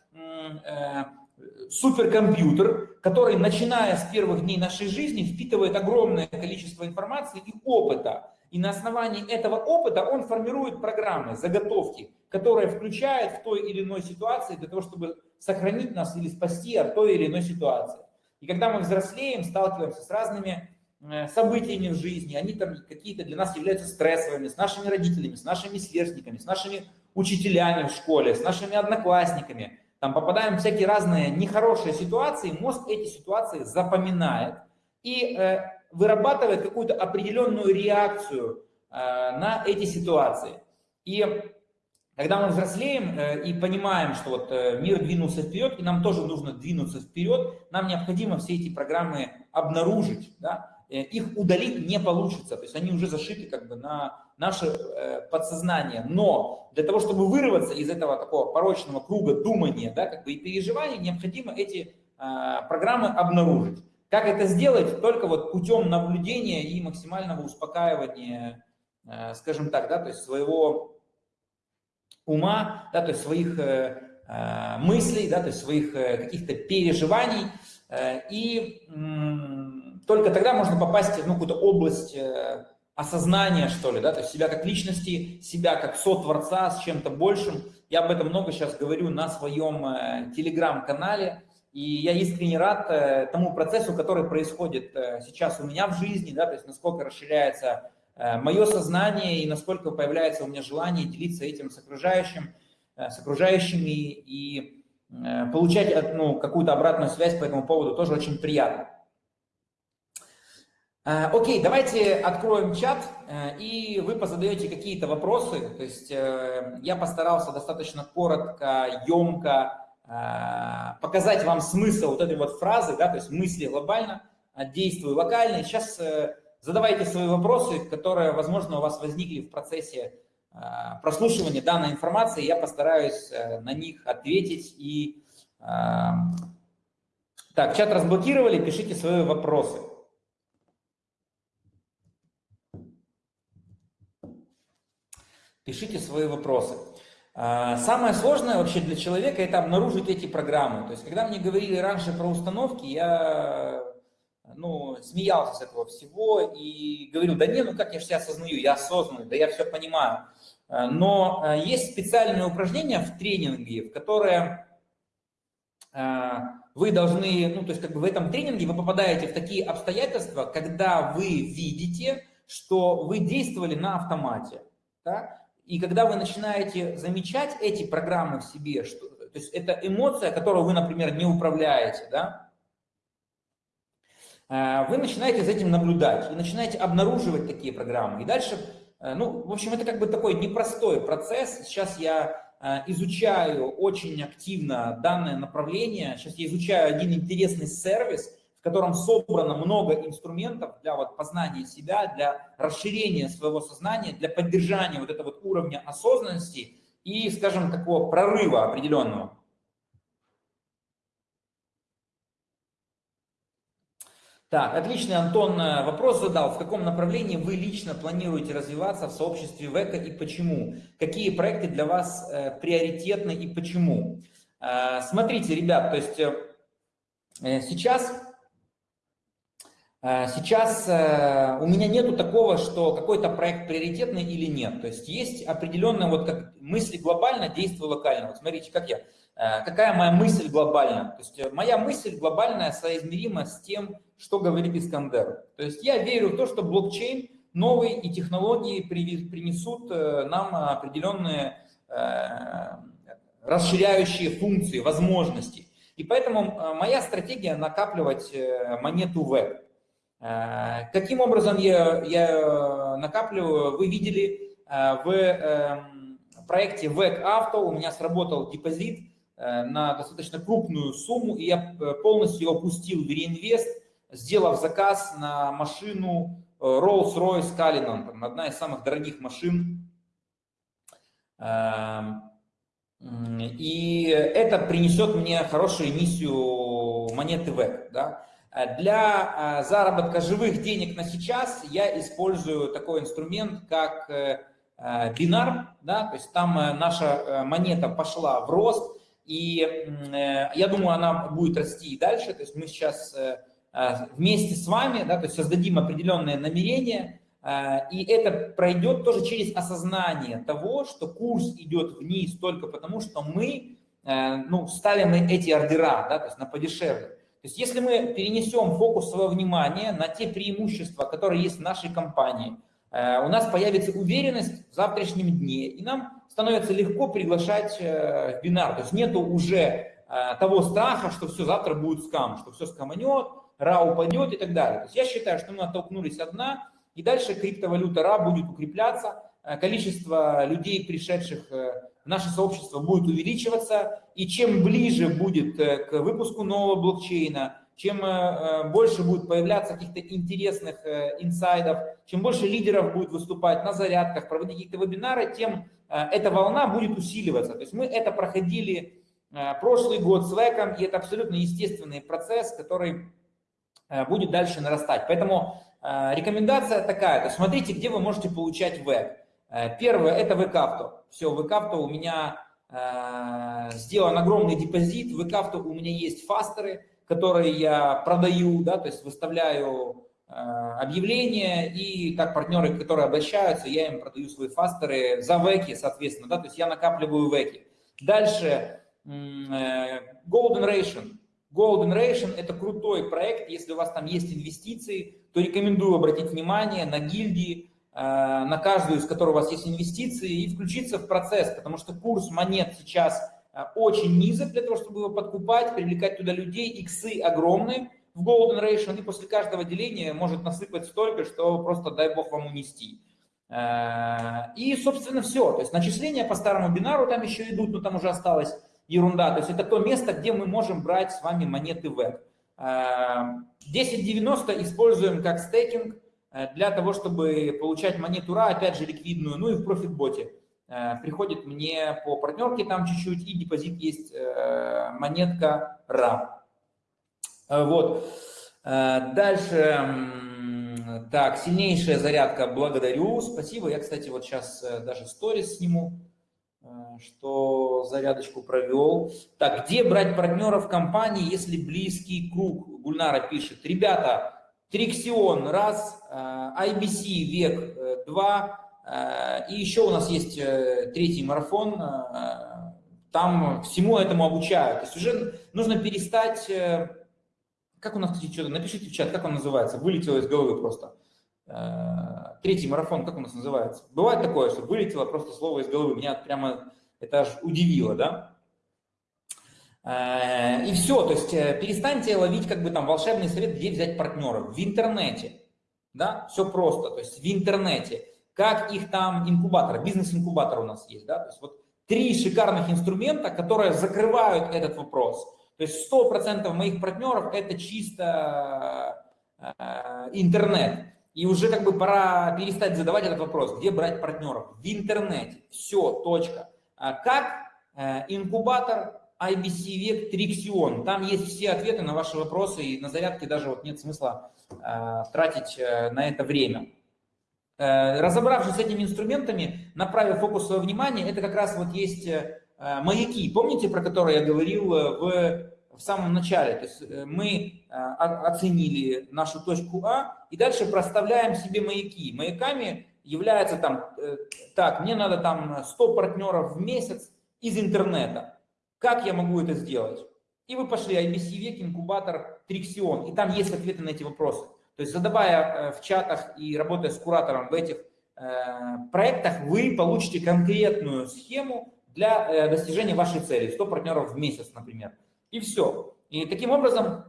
суперкомпьютер, который, начиная с первых дней нашей жизни, впитывает огромное количество информации и опыта. И на основании этого опыта он формирует программы, заготовки, которые включает в той или иной ситуации для того, чтобы сохранить нас или спасти от той или иной ситуации. И когда мы взрослеем, сталкиваемся с разными э, событиями в жизни, они там какие-то для нас являются стрессовыми, с нашими родителями, с нашими сверстниками, с нашими учителями в школе, с нашими одноклассниками, там попадаем в всякие разные нехорошие ситуации, мозг эти ситуации запоминает и э, вырабатывает какую-то определенную реакцию э, на эти ситуации. И когда мы взрослеем э, и понимаем, что вот э, мир двинулся вперед, и нам тоже нужно двинуться вперед, нам необходимо все эти программы обнаружить, да? Э, их удалить не получится, то есть они уже зашиты как бы на наше э, подсознание. Но для того, чтобы вырваться из этого такого порочного круга думания да, как бы и переживаний, необходимо эти э, программы обнаружить. Как это сделать? Только вот путем наблюдения и максимального успокаивания, э, скажем так, да, то есть своего ума, да, то есть своих э, э, мыслей, да, то есть своих э, каких-то переживаний. Э, и только тогда можно попасть в ну, какую-то область э, осознание, что ли, да, то есть себя как личности, себя как сотворца с чем-то большим. Я об этом много сейчас говорю на своем э, телеграм-канале, и я искренне рад э, тому процессу, который происходит э, сейчас у меня в жизни, да, то есть насколько расширяется мое сознание и насколько появляется у меня желание делиться этим с окружающим, с окружающими и получать ну, какую-то обратную связь по этому поводу тоже очень приятно. Э, окей, давайте откроем чат, э, и вы позадаете какие-то вопросы. То есть э, я постарался достаточно коротко, емко показать вам смысл вот этой вот фразы, да, то есть мысли глобально, действую локально. И сейчас задавайте свои вопросы, которые, возможно, у вас возникли в процессе прослушивания данной информации. Я постараюсь на них ответить. И... Так, чат разблокировали, пишите свои вопросы. Пишите свои вопросы. А, самое сложное вообще для человека это обнаружить эти программы. То есть, когда мне говорили раньше про установки, я ну, смеялся с этого всего и говорил, да не, ну как я же себя осознаю, я осознанный, да я все понимаю. А, но а, есть специальные упражнения в тренинге, в которые вы должны, ну то есть как бы в этом тренинге вы попадаете в такие обстоятельства, когда вы видите, что вы действовали на автомате. Да? И когда вы начинаете замечать эти программы в себе, что, то есть это эмоция, которую вы, например, не управляете, да, э, вы начинаете за этим наблюдать и начинаете обнаруживать такие программы. И дальше, э, ну, в общем, это как бы такой непростой процесс. Сейчас я э, изучаю очень активно данное направление. Сейчас я изучаю один интересный сервис – в котором собрано много инструментов для вот познания себя, для расширения своего сознания, для поддержания вот этого вот уровня осознанности и, скажем, такого прорыва определенного. Так, отличный Антон э, вопрос задал. В каком направлении вы лично планируете развиваться в сообществе ВЭКа и почему? Какие проекты для вас э, приоритетны и почему? Э, смотрите, ребят, то есть э, сейчас Э, сейчас э, у меня нету такого, что какой-то проект приоритетный или нет. То есть есть определенная вот как мысль глобально, действие локально. Вот смотрите, как я. Э, какая моя мысль глобальная? То есть моя мысль глобальная соизмерима с тем, что говорит Искандер. То есть я верю в то, что блокчейн новый, и технологии принесут нам определенные расширяющие функции, возможности. И поэтому моя стратегия накапливать монету веб. Каким образом я, я накапливаю? Вы видели в эм, проекте VEC Auto у меня сработал депозит Э, на достаточно крупную сумму, и я э, полностью его пустил в реинвест, сделав заказ на машину э, Rolls-Royce Cullinan, одна из самых дорогих машин. Эм, и это принесет мне хорошую эмиссию монеты ВЭК. Да? Для заработка живых денег на сейчас я использую такой инструмент, как бинар. Да? То есть там наша монета пошла в рост, и э, я думаю, она будет расти и дальше. То есть мы сейчас э, э, вместе с вами, да, то есть создадим определенные намерения, и это пройдет тоже через осознание того, что курс идет вниз только потому, что мы ну, ставим эти ордера, да, то есть на подешевле. То есть если мы перенесем фокус своего внимания на те преимущества, которые есть в нашей компании, у нас появится уверенность в завтрашнем дне, и нам становится легко приглашать э, в бинар. То есть нету уже э, того страха, что все завтра будет скам, что все скаманет, РА упадет и так далее. То есть я считаю, что мы оттолкнулись от дна, и дальше криптовалюта РА будет укрепляться, э, количество людей, пришедших наше сообщество, будет увеличиваться, и чем ближе будет к выпуску нового блокчейна, чем больше будет появляться каких-то интересных инсайдов, чем больше лидеров будет выступать на зарядках, проводить какие-то вебинары, тем Э, эта волна будет усиливаться. То есть мы это проходили э, прошлый год с ВЭКом, и это абсолютно естественный процесс, который э, будет дальше нарастать. Поэтому рекомендация такая, смотрите, где вы можете получать ВЭК. Первое – это ВКавто. Все, ВКавто у меня сделан огромный депозит, в ВКавто у меня есть фастеры, которые я продаю, да, то есть выставляю Э, объявления, и как партнеры, которые обращаются, я им продаю свои фастеры за веки, соответственно, да, то есть я накапливаю веки. Дальше э, Golden Ration. Golden Ration – это крутой проект, если у вас там есть инвестиции, то рекомендую обратить внимание на гильдии, э, на каждую из которых у вас есть инвестиции, и включиться в процесс, потому что курс монет сейчас очень низок для того, чтобы его подкупать, привлекать туда людей, иксы огромные, в Golden Ration, и после каждого деления может насыпать столько, что просто дай бог вам унести. Э, и, собственно, все. То есть начисления по старому бинару там еще идут, но там уже осталась ерунда. То есть это то место, где мы можем брать с вами монеты веб. 1090 э, используем как стейкинг э, для того, чтобы получать монету RA, опять же ликвидную, ну и в профитботе. Приходит мне по партнерке там чуть-чуть, и депозит есть монетка RA. Э, вот. Э, дальше, так, сильнейшая зарядка, благодарю, спасибо. Я, кстати, вот сейчас э, даже сторис сниму, что зарядочку провел. Так, где брать партнеров компании, если близкий круг? Гульнара пишет. Ребята, Триксион, раз, IBC, век, два, и еще у нас есть третий марафон, там всему этому обучают. То есть уже нужно перестать как у нас, кстати, что-то, напишите в чат, как он называется, вылетело из головы просто. Э, третий марафон, как у нас называется? Бывает такое, что вылетело просто слово из головы, меня прямо это аж удивило, да? Э, и все, то есть э, перестаньте ловить как бы там волшебный совет, где взять партнеров. В интернете, да, все просто, то есть в интернете. Как их там инкубатор, бизнес-инкубатор у нас есть, да, то есть вот три шикарных инструмента, которые закрывают этот вопрос – то есть 100% моих партнеров это чисто э, интернет. И уже как бы пора перестать задавать этот вопрос, где брать партнеров? В интернете. Все, точка. А как инкубатор IBC век Триxion. Там есть все ответы на ваши вопросы, и на зарядке даже вот нет смысла э, тратить э, на это время. Э, разобравшись с этими инструментами, направив фокус своего внимания, это как раз вот есть э, Э, маяки, помните, про которые я говорил э, в, в самом начале? То есть э, мы оценили нашу точку А и дальше проставляем себе маяки. Маяками является там, так, мне надо там 100 партнеров в месяц из интернета. Как я могу это сделать? И вы пошли IBC век, инкубатор, Триксион, и там есть ответы на эти вопросы. То есть задавая в чатах и работая с куратором в этих проектах, вы получите конкретную схему для достижения вашей цели. 100 партнеров в месяц, например. И все. И таким образом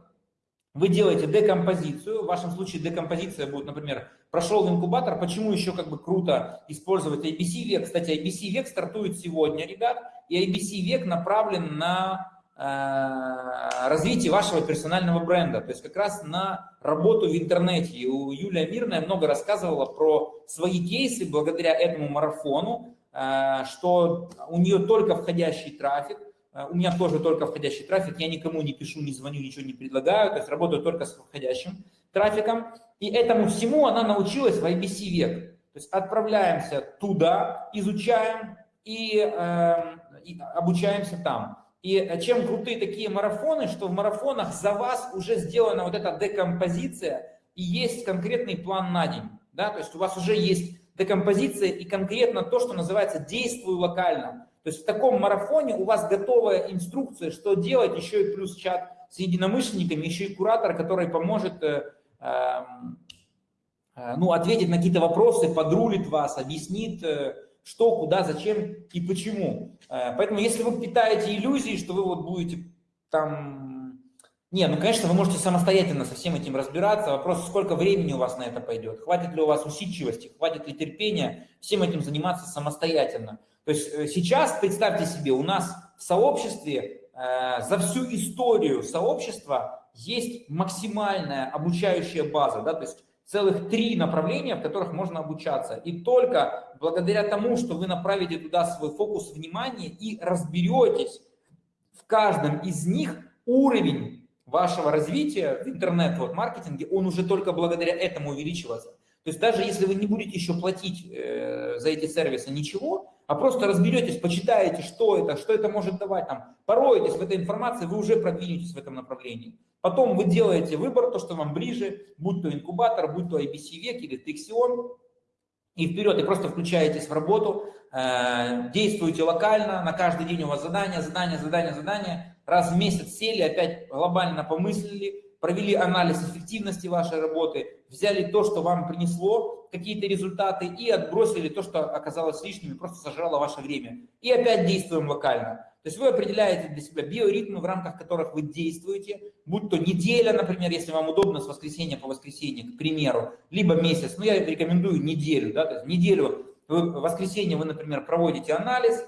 вы делаете декомпозицию, в вашем случае декомпозиция будет, например, прошел в инкубатор, почему еще как бы круто использовать IBC век. Кстати, IBC век стартует сегодня, ребят, и IBC век направлен на э, развитие вашего персонального бренда, то есть как раз на работу в интернете. И у Юлия Мирная много рассказывала про свои кейсы благодаря этому марафону, э, что у нее только входящий трафик, у меня тоже только входящий трафик, я никому не пишу, не звоню, ничего не предлагаю, то есть работаю только с входящим трафиком. И этому всему она научилась в IBC век. То есть отправляемся туда, изучаем и, э, и обучаемся там. И чем крутые такие марафоны, что в марафонах за вас уже сделана вот эта декомпозиция и есть конкретный план на день. Да? То есть у вас уже есть декомпозиция и конкретно то, что называется «действуй локально». То есть в таком марафоне у вас готовая инструкция, что делать, еще и плюс чат с единомышленниками, еще и куратор, который поможет э, эм, э, ну, ответить на какие-то вопросы, подрулит вас, объяснит, э, что, куда, зачем и почему. Э, поэтому если вы питаете иллюзии, что вы вот будете там... Не, ну, конечно, вы можете самостоятельно со всем этим разбираться. Вопрос, сколько времени у вас на это пойдет, хватит ли у вас усидчивости, хватит ли терпения всем этим заниматься самостоятельно. То есть э, сейчас, представьте себе, у нас в сообществе э, за всю историю сообщества есть максимальная обучающая база, да, то есть целых три направления, в которых можно обучаться. И только благодаря тому, что вы направите туда свой фокус внимания и разберетесь в каждом из них, уровень вашего развития в интернет-маркетинге, он уже только благодаря этому увеличивается. То есть даже если вы не будете еще платить э, за эти сервисы ничего, а просто разберетесь, почитаете, что это, что это может давать, там, пороетесь в этой информации, вы уже продвинетесь в этом направлении. Потом вы делаете выбор, то, что вам ближе, будь то инкубатор, будь то IBC век или Texion, и вперед, и просто включаетесь в работу, э, действуете локально, на каждый день у вас задание, задание, задание, задание, раз в месяц сели, опять глобально помыслили, провели анализ эффективности вашей работы, взяли то, что вам принесло какие-то результаты и отбросили то, что оказалось лишним и просто сожрало ваше время. И опять действуем локально. То есть вы определяете для себя биоритмы, в рамках которых вы действуете, будь то неделя, например, если вам удобно с воскресенья по воскресенье, к примеру, либо месяц, ну я рекомендую неделю, да, то есть неделю, вы, воскресенье вы, например, проводите анализ,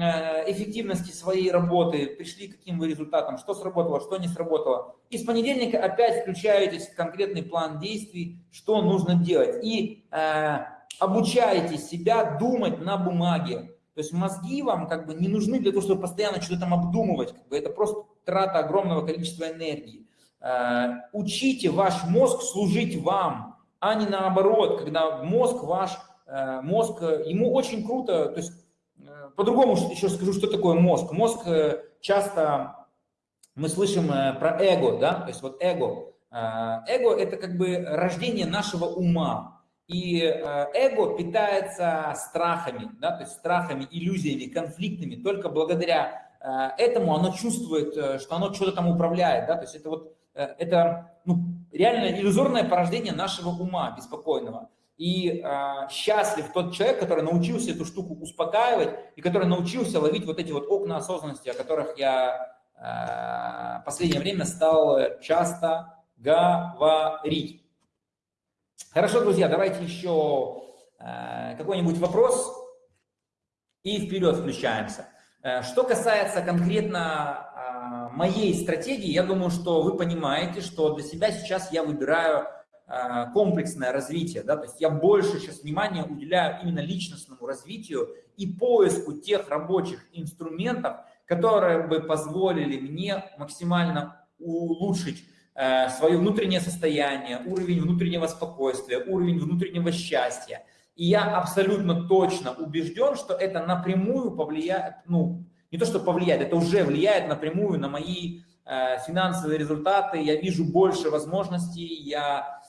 эффективности своей работы, пришли к каким вы результатам, что сработало, что не сработало. И с понедельника опять включаетесь в конкретный план действий, что нужно делать. И э, обучаете себя думать на бумаге. То есть мозги вам как бы не нужны для того, чтобы постоянно что-то там обдумывать. Как бы это просто трата огромного количества энергии. Э, учите ваш мозг служить вам, а не наоборот, когда мозг ваш, э, мозг, ему очень круто, то есть по-другому еще скажу, что такое мозг. Мозг э, часто мы слышим э, про эго, да, то есть вот эго. Э, эго – это как бы рождение нашего ума. И эго питается страхами, да, то есть страхами, иллюзиями, конфликтами. Только благодаря этому оно чувствует, что оно что-то там управляет. Да, то есть это вот это ну, реально иллюзорное порождение нашего ума беспокойного. И э, счастлив тот человек, который научился эту штуку успокаивать и который научился ловить вот эти вот окна осознанности, о которых я э, последнее время стал часто говорить. Хорошо, друзья, давайте еще э, какой-нибудь вопрос и вперед включаемся. Э, что касается конкретно моей стратегии, я думаю, что вы понимаете, что для себя сейчас я выбираю комплексное развитие, да, то есть я больше сейчас внимания уделяю именно личностному развитию и поиску тех рабочих инструментов, которые бы позволили мне максимально улучшить э, свое внутреннее состояние, уровень внутреннего спокойствия, уровень внутреннего счастья. И я абсолютно точно убежден, что это напрямую повлияет, ну, не то, что повлияет, это уже влияет напрямую на мои э, финансовые результаты, я вижу больше возможностей, я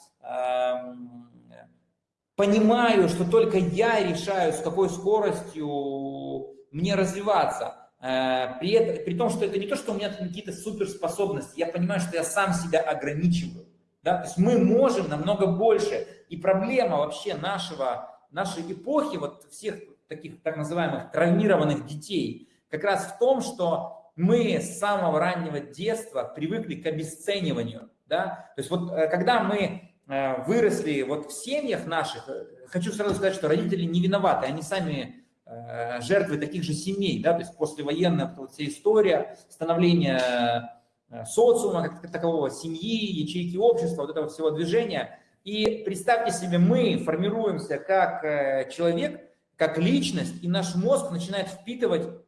понимаю, что только я решаю, с какой скоростью мне развиваться. Э, при, этом, при том, что это не то, что у меня какие-то суперспособности, я понимаю, что я сам себя ограничиваю. Да? То есть мы можем намного больше. И проблема вообще нашего, нашей эпохи, вот всех таких так называемых травмированных детей, как раз в том, что мы с самого раннего детства привыкли к обесцениванию. Да? То есть вот э, когда мы выросли вот в семьях наших, э, хочу сразу сказать, что родители не виноваты, они сами жертвы таких же семей, да, то есть послевоенная вот вся история становления социума как такового, семьи, ячейки общества, вот этого всего движения. И представьте себе, мы формируемся как человек, как личность, и наш мозг начинает впитывать Э,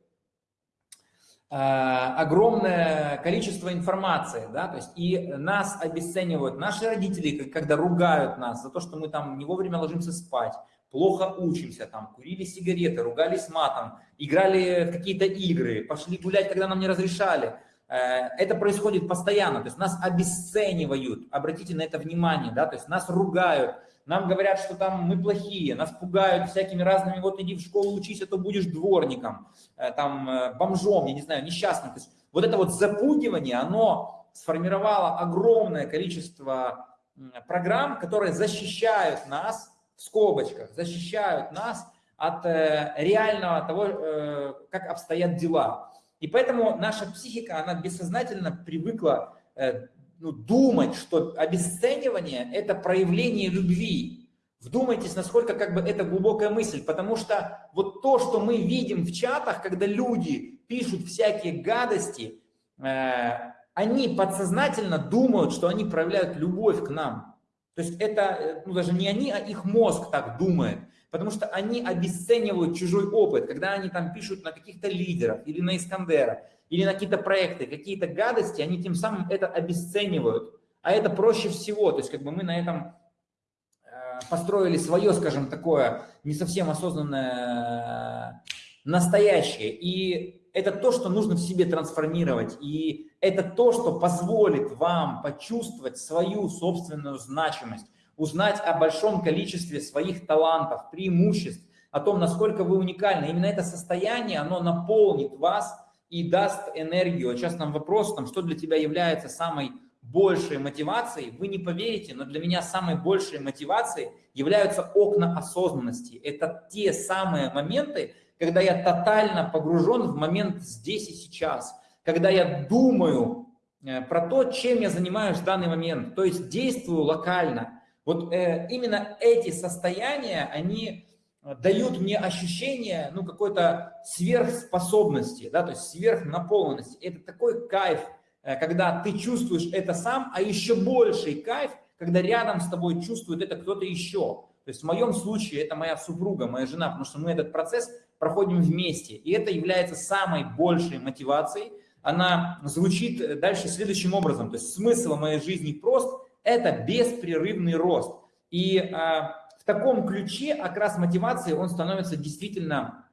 огромное количество информации, да, то есть и нас обесценивают наши родители, когда ругают нас за то, что мы там не вовремя ложимся спать, плохо учимся, там, курили сигареты, ругались матом, играли в какие-то игры, пошли гулять, когда нам не разрешали. Э, это происходит постоянно, то есть нас обесценивают, обратите на это внимание, да, то есть нас ругают, нам говорят, что там мы плохие, нас пугают всякими разными, вот иди в школу учись, а то будешь дворником, э, там, э, бомжом, я не знаю, несчастным. То есть вот это вот запугивание, оно сформировало огромное количество программ, которые защищают нас, в скобочках, защищают нас от э, реального того, как обстоят дела. И поэтому наша психика, она бессознательно привыкла ну, думать, что обесценивание – это проявление любви. Вдумайтесь, насколько как бы это глубокая мысль, потому что вот то, что мы видим в чатах, когда люди пишут всякие гадости, э, они подсознательно думают, что они проявляют любовь к нам. То есть это, э, ну даже не они, а их мозг так думает, потому что они обесценивают чужой опыт, когда они там пишут на каких-то лидеров или на Искандера, или на какие-то проекты, какие-то гадости, они тем самым это обесценивают. А это проще всего, то есть как бы мы на этом э, построили свое, скажем, такое не совсем осознанное э, настоящее. И это то, что нужно в себе трансформировать. И это то, что позволит вам почувствовать свою собственную значимость, узнать о большом количестве своих талантов, преимуществ, о том, насколько вы уникальны. Именно это состояние, оно наполнит вас и даст энергию. Сейчас нам вопрос, там, что для тебя является самой большей мотивацией, вы не поверите, но для меня самой большей мотивацией являются окна осознанности. Это те самые моменты, когда я тотально погружен в момент здесь и сейчас, когда я думаю э, про то, чем я занимаюсь в данный момент, то есть действую локально. Вот э, именно эти состояния, они дают мне ощущение, ну, какой-то сверхспособности, да, то есть сверхнаполненности. Это такой кайф, э, когда ты чувствуешь это сам, а еще больший кайф, когда рядом с тобой чувствует это кто-то еще. То есть в моем случае это моя супруга, моя жена, потому что мы этот процесс проходим вместе. И это является самой большей мотивацией. Она звучит дальше следующим образом. То есть смысл моей жизни прост – это беспрерывный рост. И а, в таком ключе окрас мотивации, он становится действительно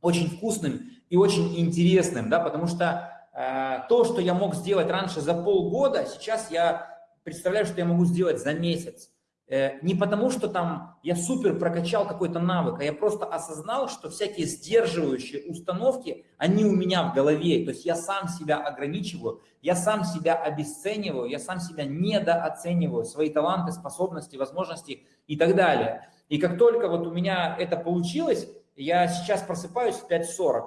очень вкусным и очень интересным, да, потому что э, то, что я мог сделать раньше за полгода, сейчас я представляю, что я могу сделать за месяц. Э, не потому, что там я супер прокачал какой-то навык, а я просто осознал, что всякие сдерживающие установки, они у меня в голове. То есть я сам себя ограничиваю, я сам себя обесцениваю, я сам себя недооцениваю, свои таланты, способности, возможности и так далее. И как только вот у меня это получилось, я сейчас просыпаюсь в 5.40,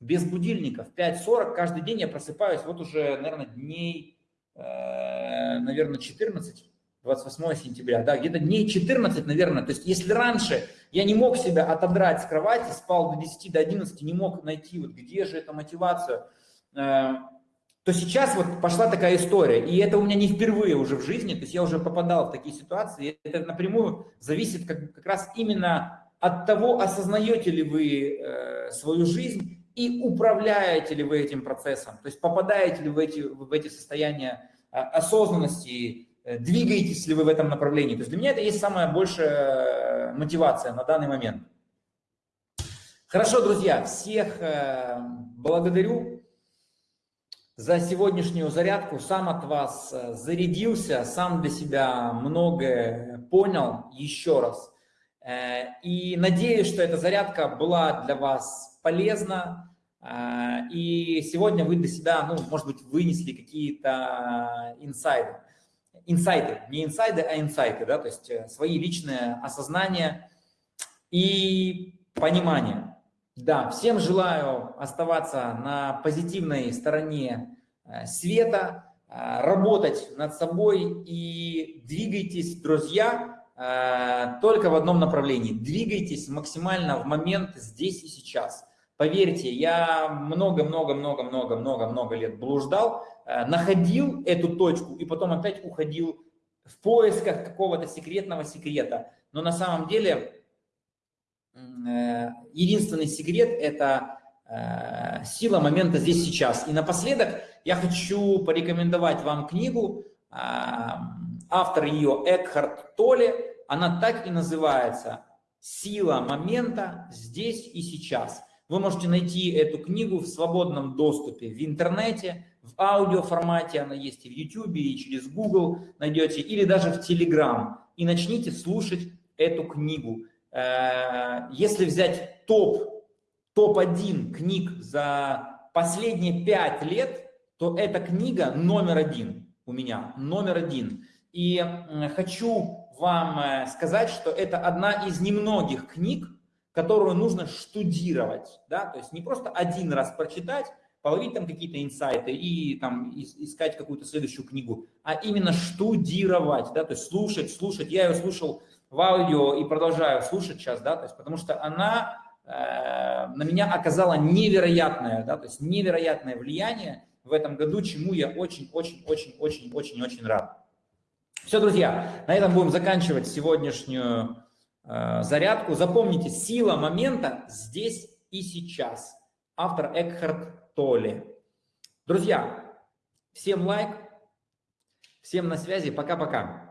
без будильников. В 5.40 каждый день я просыпаюсь, вот уже, наверное, дней, э, наверное, 14 28 сентября, да, где-то дней 14, наверное. То есть если раньше я не мог себя отодрать с кровати, спал до 10, до 11, не мог найти, вот где же эта мотивация, э, то сейчас вот пошла такая история. И это у меня не впервые уже в жизни, то есть я уже попадал в такие ситуации. Это напрямую зависит как, как раз именно от того, осознаете ли вы э, свою жизнь и управляете ли вы этим процессом. То есть попадаете ли вы в эти, в эти состояния э, осознанности, Э, двигаетесь ли вы в этом направлении. То есть для меня это есть самая большая мотивация на данный момент. Хорошо, друзья, всех э, благодарю за сегодняшнюю зарядку. Сам от вас э, зарядился, сам для себя многое понял еще раз. И надеюсь, что эта зарядка была для вас полезна. И сегодня вы для себя, ну, может быть, вынесли какие-то инсайды. инсайты, не инсайды, а инсайты, да, то есть свои личные осознания и понимание. Да, всем желаю оставаться на позитивной стороне света, работать над собой и двигайтесь, друзья, только в одном направлении. Двигайтесь максимально в момент здесь и сейчас. Поверьте, я много-много-много-много-много-много лет блуждал, э, находил эту точку и потом опять уходил в поисках какого-то секретного секрета. Но на самом деле э, единственный секрет – это э, сила момента здесь сейчас. И напоследок я хочу порекомендовать вам книгу, автор ее Экхард Толли, она так и называется «Сила момента здесь и сейчас». Вы можете найти эту книгу в свободном доступе в интернете, в аудиоформате, она есть и в YouTube, и через Google найдете, или даже в Telegram. И начните слушать эту книгу. Э, если взять топ, топ-1 книг за последние 5 лет, то эта книга номер один у меня, номер один. И хочу вам э, сказать, что это одна из немногих книг, которую нужно штудировать, да, то есть не просто один раз прочитать, половить там какие-то инсайты и там искать какую-то следующую книгу, а именно штудировать, да, то есть слушать, слушать. Я ее слушал в аудио и продолжаю слушать сейчас, да, то есть потому что она э, на меня оказала невероятное, да, то есть невероятное влияние в этом году, чему я очень-очень-очень-очень-очень-очень рад. Все, друзья, на этом будем заканчивать сегодняшнюю Э, зарядку. Запомните, сила момента здесь и сейчас. Автор Экхард Толли. Друзья, всем лайк, всем на связи, пока-пока.